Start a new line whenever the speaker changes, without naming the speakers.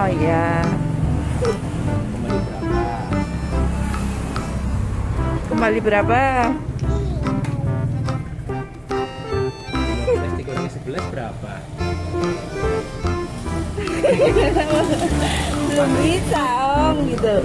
Oh iya. Kembali berapa?
Kembali berapa? 11 berapa?
Belum bisa om gitu.